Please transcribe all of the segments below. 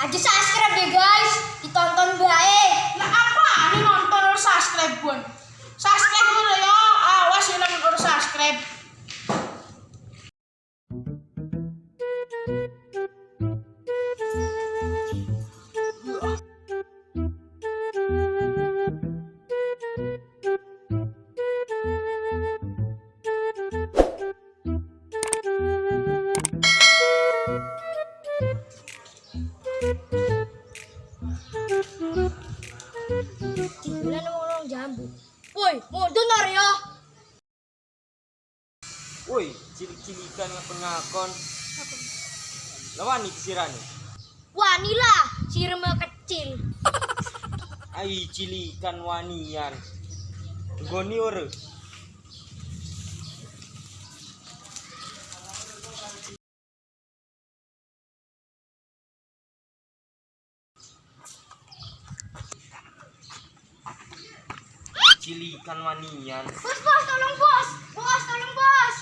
Aja subscribe deh guys, ditonton Woi, cilik-cilikan ngakon-ngakon. Lawan nih kisirani. Wanila, sirma kecil. Ai cilikan wanian. Goni ore. Cilikan wanian. Bos, bos, tolong bos. Bos, tolong bos.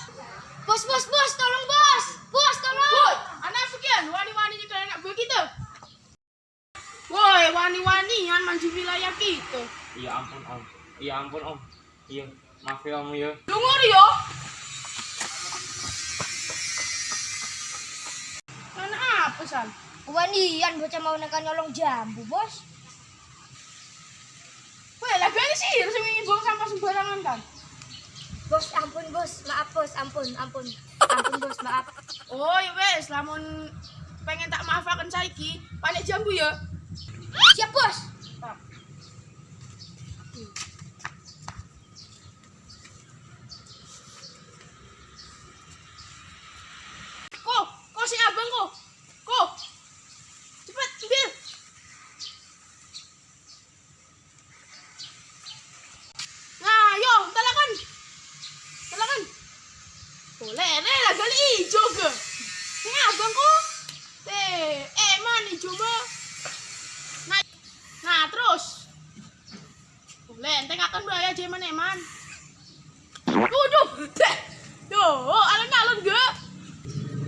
Bos, bos, bos, tolong bos. Bos, tolong. Woi, anak sekian wani-wani di anak gue kita. Woi, wani-wanian maju wilayah kita. Iya ampun om. Iya ampun om. Iya, maaf ya om ya. Dengar yo. Mana apa san? Wanian bocah mau nekan nyolong jambu, bos. Woi, lagi ini sih harus ingin buang sampah sembarangan kan? Bos, ampun bos, maaf bos, ampun, ampun. Ampun bos, maaf. Oh, ya wes, lamun pengen tak maafakan saiki, panik jambu ya. Siap bos. Kok, kok si abang? Kok? Boleh, ente akan bahaya jeman eman. Waduh, teh. Yo, alon-alon gak?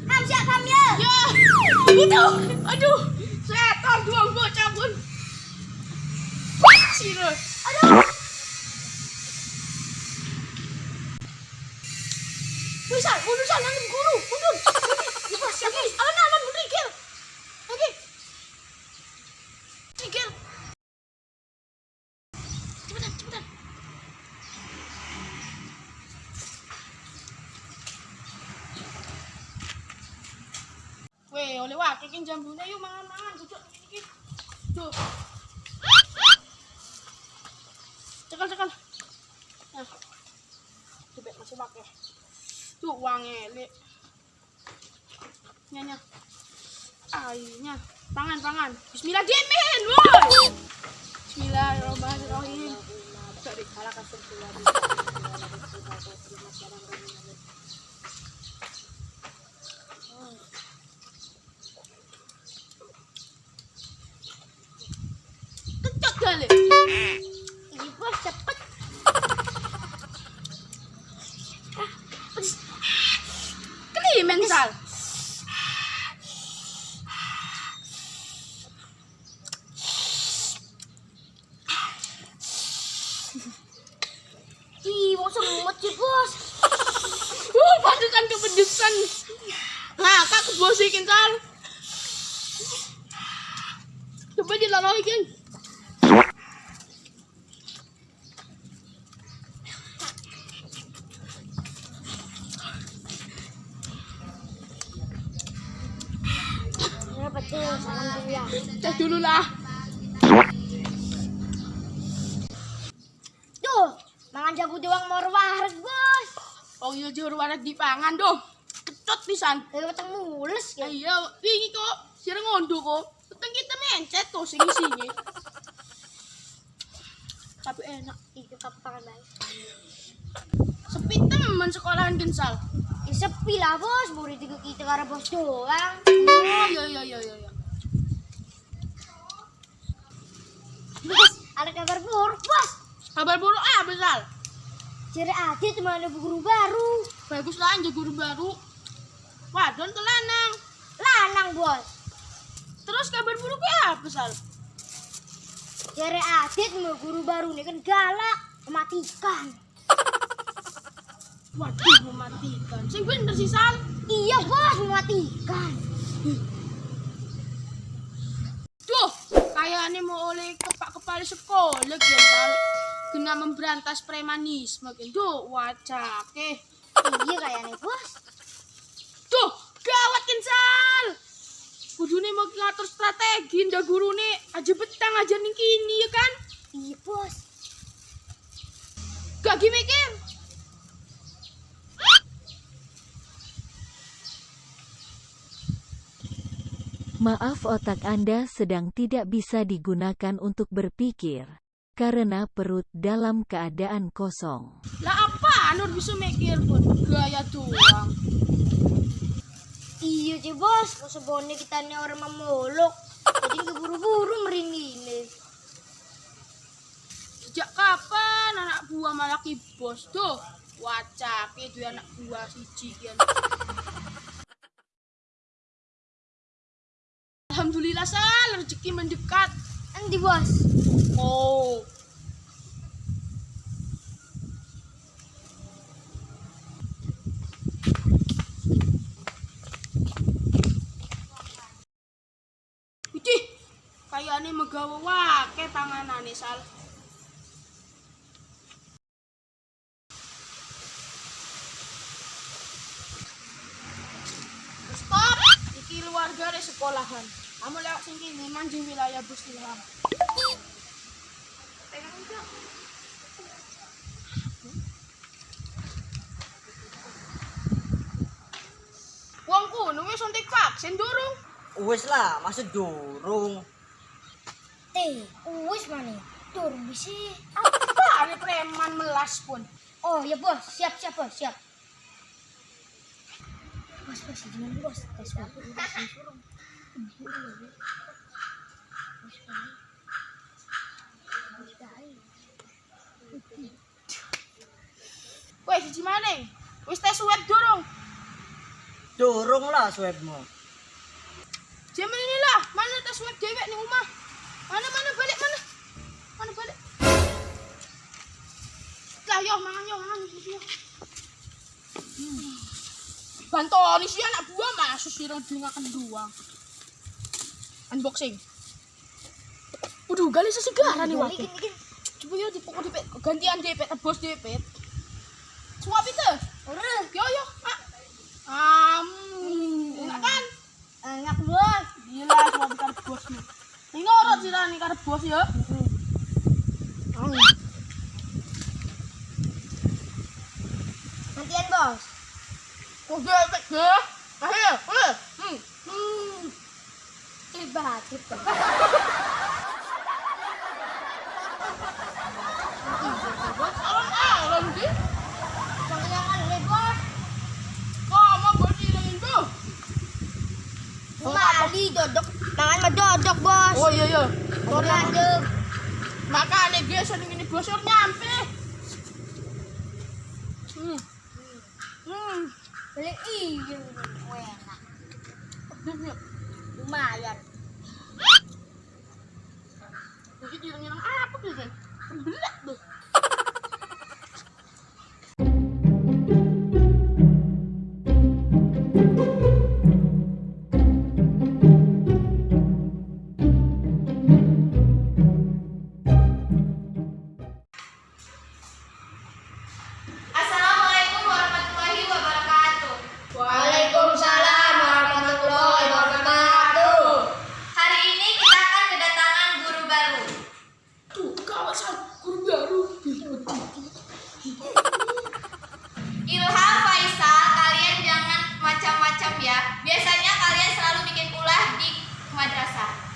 Ham siap ham ya. Ya, itu, aduh, setan dua bocah pun. Siro, Aduh. bisa, mundur sana, guru, mundur. Lepas, Weh, oleh wakil kan jambunya yuk mangan-mangan, duduk dikit. Tuh. Cekal, cekal. Nah. Coba masih pakai. Tuh uangnya, li. Nyanya. Airnya. Pangan, pangan. Bismillah, gemen, woi. Bismillahirrahmanirrahim. bos cepet. Sal. Ih, mau semut sih bos. Uh, pasukan kepedesan. Nah, kak Sal. Coba Cek dulu lah. Tuh, mangan jambu doang mau waras bos. Oh iya juru warak dipangan doh. Kecut pisan. Dari weteng mules Ya ya. iya, wingi kok sira ngondo kok. Teteng kita mencet tuh sing-singi. Tapi enak. Itu kapan baik. Sepi temen sekolahan gensal. Sepi lah bos, murid itu kita karena bos doang. Oh iya iya iya iya. iya. Bos, ada kabar buruk bos. Kabar buruk ah besar. Ciri Adit mana guru baru. Bagus lah aja guru baru. Wadon tuh lanang. Lanang bos. Terus kabar buruk siapa sal? Jare Adit mau guru baru nih kan galak, mematikan. Waduh mematikan. Sing bener sih sal. Iya bos, mematikan. Duh, kayaknya mau oleh kepak kepala sekolah sal. Kena memberantas premanisme kan. Duh, wacake. iya kayaknya bos. Duh, gawat kan sal. Kudune mau ngatur strategi ndak guru nih aja betang aja ning kini ya kan. Iya bos. Gak mikir. Maaf otak Anda sedang tidak bisa digunakan untuk berpikir, karena perut dalam keadaan kosong. Lah apa Nur bisa mikir pun gaya doang. Iya sih bos, sebone kita nih orang memolok. Jadi keburu-buru merinding Sejak kapan anak buah malah ki bos tuh? Wacak itu anak buah siji kian. Alhamdulillah sal rezeki mendekat. Nanti bos. Oh. Widih, kayaknya megawa wake tanganane sal. Dari sekolahan. Kamu lewat sini nih manjing wilayah Bus Ilham. Pegang enggak? Wong kuno wis suntik vaksin durung. Wes lah, masa durung. Teh, wis mana? Turun bisa. Apa ini preman melas pun. Oh ya bos, siap siap bos, siap. Bos bos, gimana bos? Tes waktu udah suruh. Weh, siji maning. Wis tes swab durung. Durung lah swabmu. Jaman ini lah, mana tes swab dewek ning omah. Mana mana balik mana? Mana balik? Lah yo mangan yo mangan yo. Hmm. Bantoni sih anak buah masuk sih orang dengarkan doang. Unboxing. Waduh, gali sesigara nih gini. Coba ya dipukul dipet gantian dipet tebos dipet. Suap itu. Udah, Yo yo, mak. Am, enak kan? enak bos. Gila, suap karo bos nih. Ini ngorot sih nih karo bos ya. Nantian bos. Kok dipet ya? Ayo, ayo. Hmm. Hmm. Hebat, hebat. Alam-alam sih. Panggilangan nih bos. Kamu berarti dengan tuh. Mali dodok, tangan mah dodok bos. Oh iya iya. Makanya sering ini bosor nyampe. Hmm. Hmm. beli iya enak lumayan mungkin nyerang-nyerang apa tuh sih belak tuh Biasanya kalian selalu bikin ulah di madrasah.